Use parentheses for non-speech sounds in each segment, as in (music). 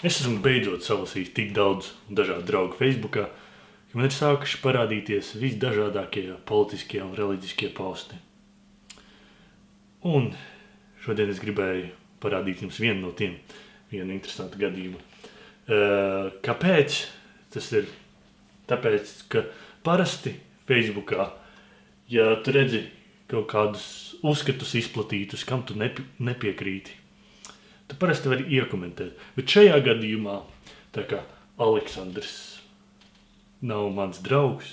Es esmu beidzot salasījis tik daudz dažādu draugu Facebookā, ka man ir sākuši parādīties visdažādākie politiskie un reliģiskie posti. Un šodien es gribēju parādīt jums vienu no tiem, vienu interesantu gadījumu. Uh, kāpēc? Tas ir tāpēc, ka parasti Facebookā, ja tu redzi kaut kādus uzskatus izplatītus, kam tu nepi nepiekrīti, tu parasti vari iekomentēt. Bet šajā gadījumā, tā kā Aleksandrs nav mans draugs,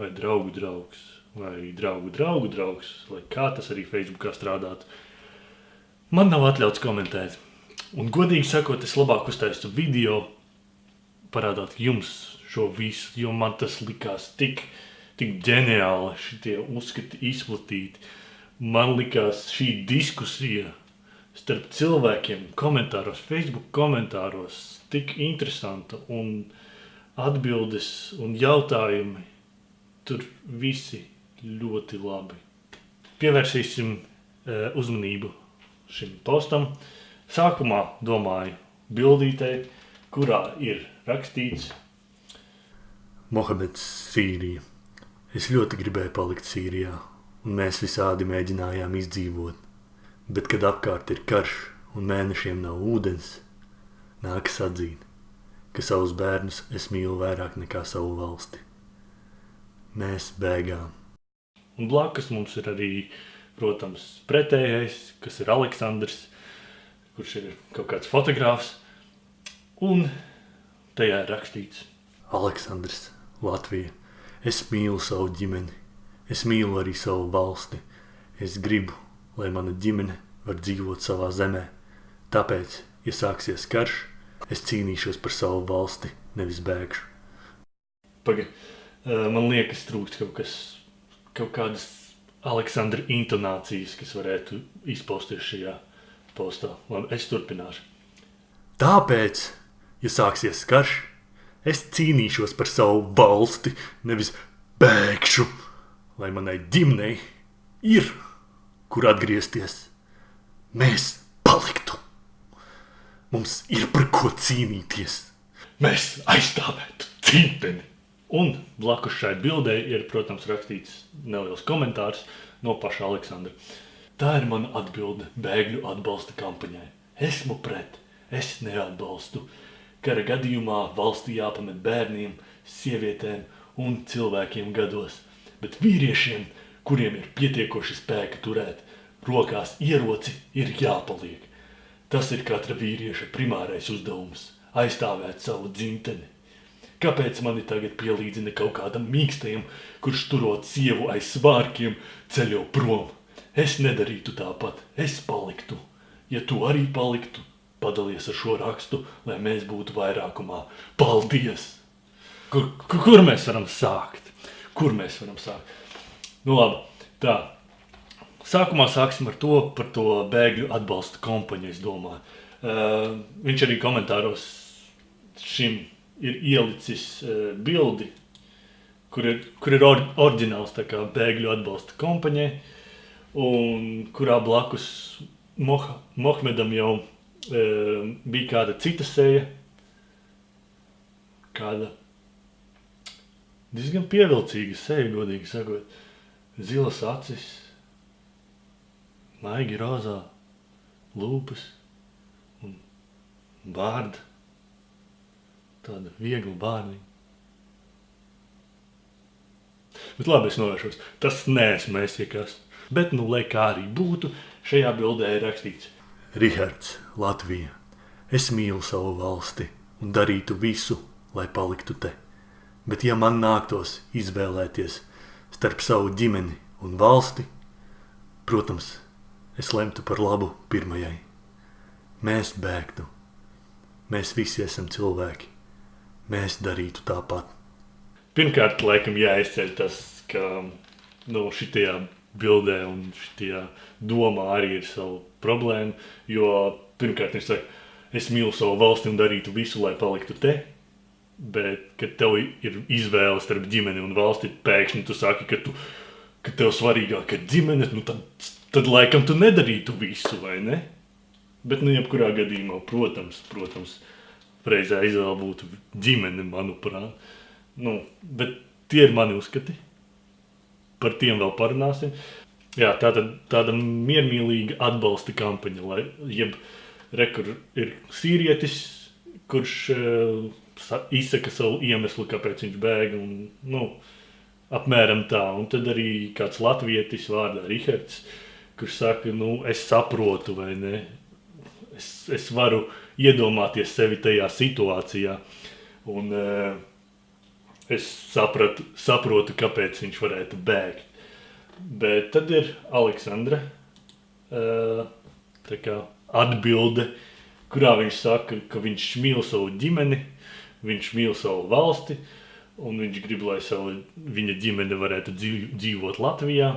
vai draugu draugs, vai draugu draugu draugs, lai kā tas arī Facebookā strādātu, man nav atļauts komentēt. Un godīgi sakot, es labāk uztaistu video, parādāt jums šo visu, jo man tas likās tik, tik ģeniāli, šitie uzskati izplatīti. Man likās šī diskusija starp cilvēkiem komentāros, Facebook komentāros tik interesanta un atbildes un jautājumi tur visi ļoti labi. Pievērsīsim e, uzmanību šim postam. Sākumā domāju bildītei, kurā ir rakstīts Mohameds Sīrija. Es ļoti gribēju palikt Sīrijā, un mēs visādi mēģinājām izdzīvot. Bet, kad apkārt ir karš un mēnešiem nav ūdens, nākas atzīt, ka savus bērnus es mīlu vairāk nekā savu valsti. Mēs bēgām. Un blakus mums ir arī, protams, pretējais, kas ir Aleksandrs, kurš ir kaut kāds fotogrāfs. Un tajā ir rakstīts Aleksandrs Latvija. Es mīlu savu ģimeni, es mīlu arī savu valsti. Es gribu, lai mana ģimene var dzīvot savā zemē. Tāpēc, ja sāksies karš, es cīnīšos par savu valsti, nevis bēgšu. Paga, man liekas, trūkst kaut kas, kaut kādas Aleksandra intonācijas, kas varētu izpausties šajā postā. Labi, es turpināšu. Tāpēc, ja sāksies karš, Es cīnīšos par savu valsti, nevis bēgšu, lai manai ģimenei ir, kur atgriezties. Mēs paliktu. Mums ir par ko cīnīties. Mēs aizstāvētu dzimteni. Un blakus šai bildē ir, protams, rakstīts neliels komentārs no paša Aleksandra. Tā ir mana atbilde bēgļu atbalsta kampaņai. Esmu pret, es neatbalstu. Kara gadījumā valstī jāpamet bērniem, sievietēm un cilvēkiem gados, bet vīriešiem, kuriem ir pietiekoši spēka turēt rokās ieroci, ir jāpaliek. Tas ir katra vīrieša primārais uzdevums – aizstāvēt savu dzimteni. Kāpēc mani tagad pielīdzina kaut kādam mīkstajam, kurš turot sievu aiz svārkiem, ceļo prom? Es nedarītu tāpat, es paliktu. Ja tu arī paliktu, padalies ar šo rakstu, lai mēs būtu vairākumā. Paldies! Kur, kur mēs varam sākt? Kur mēs varam sākt? Nu labi, tā. Sākumā sāksim ar to, par to bēgļu atbalsta kompaņu, es domāju. Uh, viņš arī komentāros šim ir ielicis uh, bildi, kur ir, kur ir or, oriģināls tā kā bēgļu atbalsta kompaņai, un kurā blakus Moh Mohmedam jau Ehm, bija kāda cita seja, kāda diezgan pievilcīga seja, godīgi sakot. Zilas acis, maigi rozā lūpas un bārda, tāda viegla bārniņa. Bet labi, es novēršos. Tas neesmu es, ja kas. Bet, nu, lai kā arī būtu, šajā bildē ir rakstīts – Rihards, Latvija, es mīlu savu valsti un darītu visu, lai paliktu te. Bet ja man nāktos izvēlēties starp savu ģimeni un valsti, protams, es lemtu par labu pirmajai. Mēs bēgtu. Mēs visi esam cilvēki. Mēs darītu tāpat. Pirmkārt, laikam jāizceļ tas, ka nu, šitajā bildē un šitajā domā arī ir savu problēmu, jo pirmkārt viņš saka, es mīlu savu valsti un darītu visu, lai paliktu te, bet, kad tev ir izvēle starp ģimeni un valsti, pēkšņi tu saki, ka, tu, ka tev svarīgāk ir ģimene, nu tad, tad laikam tu nedarītu visu, vai ne? Bet, nu, jebkurā gadījumā, protams, protams, Reizē izvēle būtu ģimene, manuprāt. Nu, bet tie ir mani uzskati. Par tiem vēl parunāsim. Jā, tā tad tāda miermīlīga atbalsta kampaņa, lai jeb rekur ir sīrietis, kurš uh, izsaka savu iemeslu, kāpēc viņš bēg. Un, nu, apmēram tā. Un tad arī kāds latvietis vārdā Rihards, kurš saka, nu, es saprotu vai ne. Es, es varu iedomāties sevi tajā situācijā. Un, uh, es sapratu, saprotu, kāpēc viņš varētu bēgt. Bet tad ir Aleksandra uh, atbilde, kurā viņš saka, ka viņš mīl savu ģimeni, viņš mīl savu valsti, un viņš grib, lai savu, viņa ģimene varētu dzīvot Latvijā.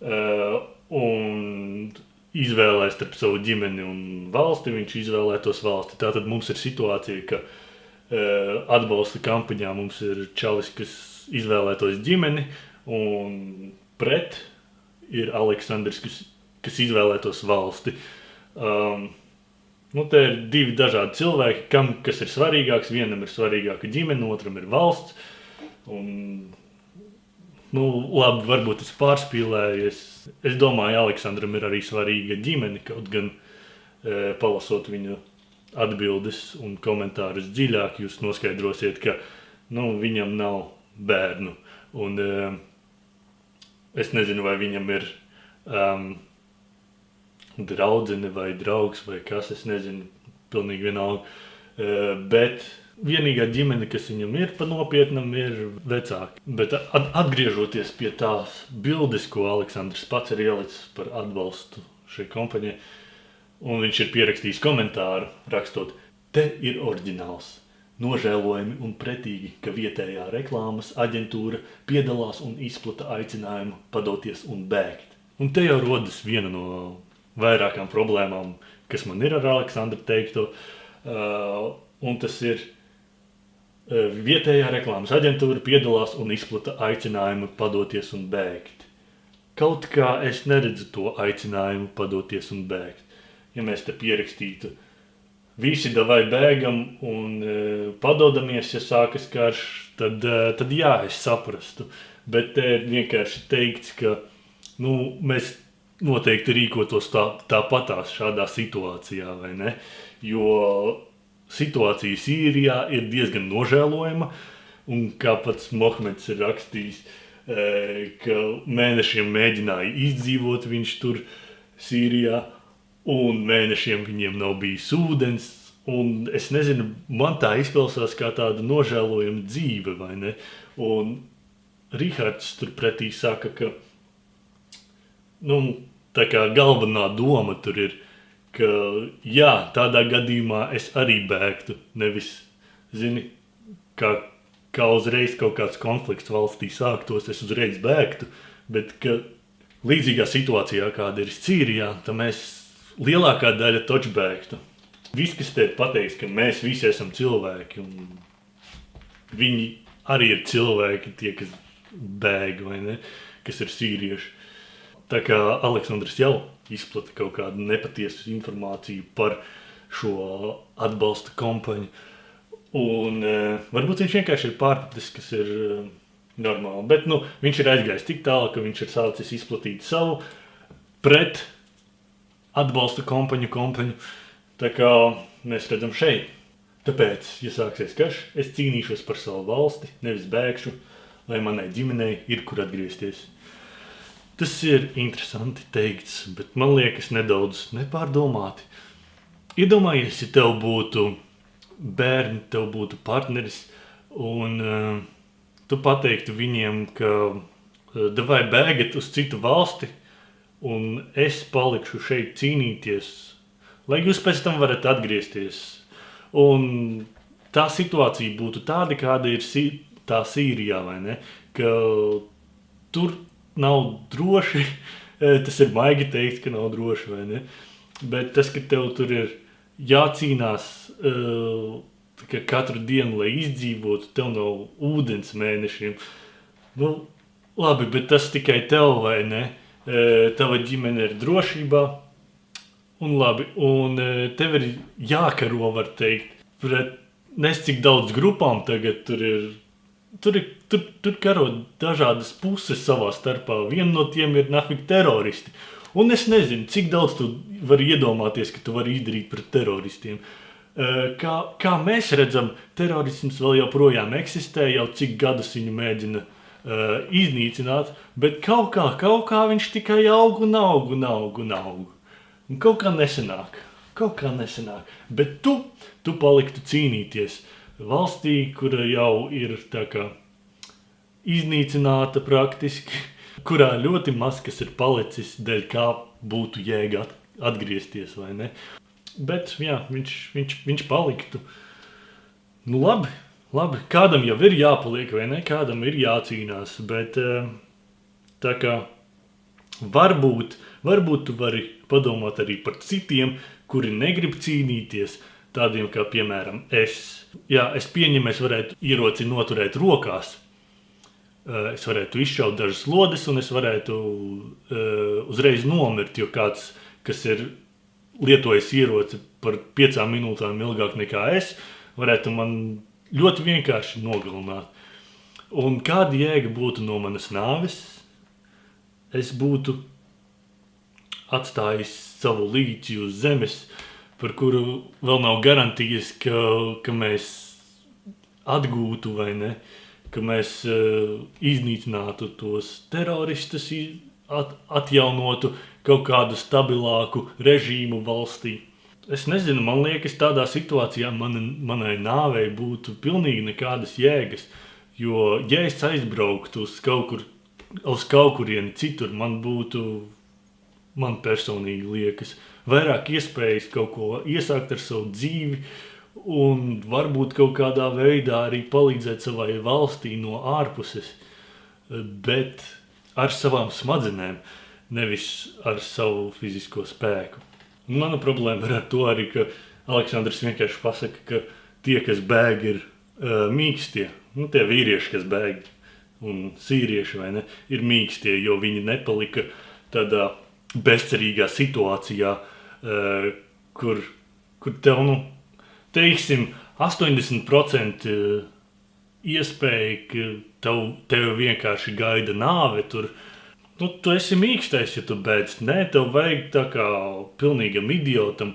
Uh, un izvēlēties starp savu ģimeni un valsti, viņš izvēlētos valsti. Tātad mums ir situācija, ka uh, atbalsta kampaņā mums ir čalis, kas izvēlētos ģimeni, un pret ir Aleksandrs, kas, kas izvēlētos valsti. Um, nu, te ir divi dažādi cilvēki, kam kas ir svarīgāks. Vienam ir svarīgāka ģimene, otram ir valsts. Un, nu, labi, varbūt es pārspīlēju. Es, es domāju, Aleksandram ir arī svarīga ģimene, kaut gan e, palasot viņu atbildes un komentārus dziļāk, jūs noskaidrosiet, ka nu, viņam nav bērnu. Un, e, Es nezinu, vai viņam ir um, draudzene vai draugs vai kas, es nezinu, pilnīgi vienalga. Bet vienīgā ģimene, kas viņam ir pa nopietnam, ir vecāki. Bet atgriežoties pie tās bildes, ko Aleksandrs pats ir ielicis par atbalstu šai kompānijai, un viņš ir pierakstījis komentāru, rakstot, te ir oriģināls. Nožēlojami un pretīgi, ka vietējā reklāmas aģentūra piedalās un izplata aicinājumu padoties un bēgt. Un te jau rodas viena no vairākām problēmām, kas man ir ar Aleksandru teikto, uh, un tas ir uh, vietējā reklāmas aģentūra piedalās un izplata aicinājumu padoties un bēgt. Kaut kā es neredzu to aicinājumu padoties un bēgt. Ja mēs te pierakstītu uh, visi davai bēgam un e, padodamies, ja sākas karš, tad, e, tad jā, es saprastu. Bet te ir vienkārši teikts, ka nu, mēs noteikti rīkotos tā, tāpatās šādā situācijā, vai ne? Jo situācija Sīrijā ir diezgan nožēlojama, un kā pats Mohmeds ir rakstījis, e, ka mēnešiem mēģināja izdzīvot viņš tur Sīrijā, un mēnešiem viņiem nav bijis ūdens. Un es nezinu, man tā izklausās kā tāda nožēlojama dzīve, vai ne? Un Rihards turpretī saka, ka nu, tā kā galvenā doma tur ir, ka jā, tādā gadījumā es arī bēgtu. Nevis, zini, kā, kā uzreiz kaut kāds konflikts valstī sāktos, es uzreiz bēgtu, bet ka līdzīgā situācijā, kāda ir Sīrijā, tad mēs lielākā daļa taču bēgtu. Viss, kas te pateiks, ka mēs visi esam cilvēki, un viņi arī ir cilvēki, tie, kas bēg vai ne, kas ir sīrieši. Tā kā Aleksandrs jau izplata kaut kādu nepatiesu informāciju par šo atbalsta kampaņu. Un, e, varbūt viņš vienkārši ir pārpratis, kas ir e, normāli. Bet nu, viņš ir aizgājis tik tālu, ka viņš ir sācis izplatīt savu pret atbalsta kompaņu, kompaņu. Tā kā mēs redzam šeit. Tāpēc, ja sāksies karš, es cīnīšos par savu valsti, nevis bēgšu, lai manai ģimenei ir kur atgriezties. Tas ir interesanti teikts, bet man liekas nedaudz nepārdomāti. Iedomājies, ja tev būtu bērni, tev būtu partneris, un uh, tu pateiktu viņiem, ka uh, devai bēgat uz citu valsti, un es palikšu šeit cīnīties, lai jūs pēc tam varat atgriezties. Un tā situācija būtu tāda, kāda ir sī, tā Sīrijā, vai ne? Ka tur nav droši, (laughs) tas ir maigi teikt, ka nav droši, vai ne? Bet tas, ka tev tur ir jācīnās ka katru dienu, lai izdzīvotu, tev nav ūdens mēnešiem. Nu, labi, bet tas tikai tev, vai ne? tava ģimene ir drošībā, un labi, un tev ir jākaro, var teikt, pret nes cik daudz grupām tagad tur ir. Tur ir tur, tur karo dažādas puses savā starpā. Viena no tiem ir nafik teroristi. Un es nezinu, cik daudz tu vari iedomāties, ka tu vari izdarīt pret teroristiem. Eh, Kā, kā mēs redzam, terorisms vēl joprojām eksistē, jau cik gadus viņu mēģina uh, iznīcināt, bet kaut kā, kaut kā viņš tikai aug un aug un aug un aug. Un kaut kā nesenāk, kaut kā nesenāk. Bet tu, tu paliktu cīnīties valstī, kura jau ir tā kā iznīcināta praktiski, (laughs) kurā ļoti maz kas ir palicis, dēļ kā būtu jēga at- atgriezties vai ne. Bet jā, viņš, viņš, viņš paliktu. Nu, labi, labi, kādam jau ir jāpaliek, vai ne? Kādam ir jācīnās. Bet eh, tā kā varbūt, varbūt tu vari padomāt arī par citiem, kuri negrib cīnīties. Tādiem kā, piemēram, es. Jā, es pieņemu, es varētu ieroci noturēt rokās. Eh, Es varētu izšaut dažas lodes, un es varētu uh, uzreiz nomirt. Jo kāds, kas ir lietojis ieroci par piecām minūtēm ilgāk nekā es, varētu man ļoti vienkārši nogalināt. Un kāda jēga būtu no manas nāves? Es būtu atstājis savu līci uz zemes, par kuru vēl nav garantijas, ka, ka mēs atgūtu vai ne, ka mēs uh, iznīcinātu tos teroristus, at, atjaunotu kaut kādu stabilāku režīmu valstī. Es nezinu, man liekas, tādā situācijā man, manai nāvei būtu pilnīgi nekādas jēgas. Jo, ja es aizbrauktu uz kaut, kur, uz kaut kurieni citur, man būtu, man personīgi liekas, vairāk iespējas kaut ko iesākt ar savu dzīvi, un varbūt kaut kādā veidā arī palīdzēt savai valstī no ārpuses, bet ar savām smadzenēm, nevis ar savu fizisko spēku. Un Mana problēma ir ar to arī, ka Aleksandrs vienkārši pasaka, ka tie, kas bēg, ir uh, mīkstie. Nu, tie vīrieši, kas bēg, un sīrieši, vai ne, ir mīkstie, jo viņi nepalika tādā bezcerīgā situācijā, uh, kur, kur tev, nu, teiksim, 80% iespēja, ka tev, tev vienkārši gaida nāve tur. Nu, tu esi mīkstais, ja tu beidz. Nē, tev vajag tā kā pilnīgam idiotam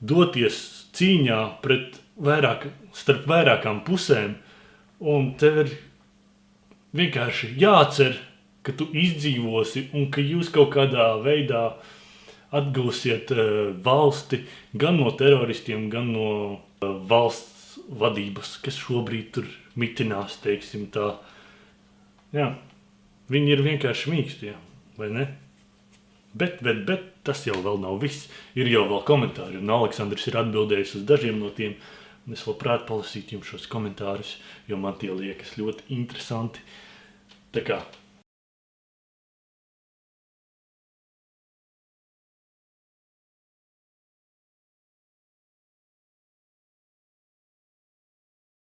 doties cīņā pret vairāk, starp vairākām pusēm. Un tev ir vienkārši jācer, ka tu izdzīvosi un ka jūs kaut kādā veidā atgūsiet uh, valsti gan no teroristiem, gan no uh, valsts vadības, kas šobrīd tur mitinās, teiksim tā. Jā, viņi ir vienkārši mīkstie, vai ne? Bet, bet, bet tas jau vēl nav viss. Ir jau vēl komentāri, un Aleksandrs ir atbildējis uz dažiem no tiem. Un es labprāt palasītu jums šos komentārus, jo man tie liekas ļoti interesanti. Tā kā